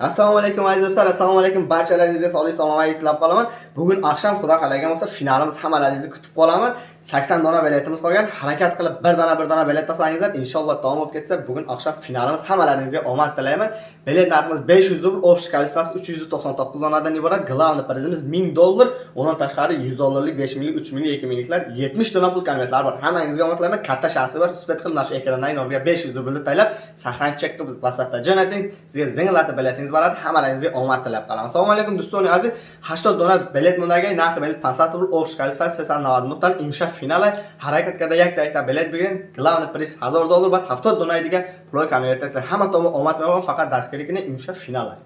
assalomu alaykum aziz do'stlar. Assalomu alaykum barchalaringizga sog'lik salomatlik tilab qolaman bugun oqshom xudo xohlagan bo'lsa finalimiz hammalaringizni kutib qolaman. Sakson dona biletimiz qolgan. Harakat qilib bir dona bir dona bilet tashlangizlar inshaalloh davom bo'lib ketsa bugun oqshom finalimiz hammalaringizga omad tilayman. Bilet narximiz besh yuz rubl общий количествоsi uch yuz to'qson to'qqiz donadan iborat. Главный prizimiz ming dollar undan tashqari yuz dollarlik besh minglik uch minglik ikki mingliklar yetmish dona pul konvertlar bor. Hammangizga omad tilayman. Katta shansi bor. Suhbat qilib mana shu ekrandagi nomerga besh yuz rublni taylab sahranchi chek qilib whatsappda jo'nating sizga zinglatib biletingiz boradi. Hammalaringizga omad tilab qolaman. Assalomu alaykum do'stoni aziz. Hashtod dona bilet mundaga narxi bilet 500 rubl общий количествоsi 390 nuqtadan imsha finali harakat kada як yakta bilet begin главный приз 1000 dollar bas 70 donaydigan pul konvertatsiya hamma tomon omad фақат faqat dastgirlikni imsha finali.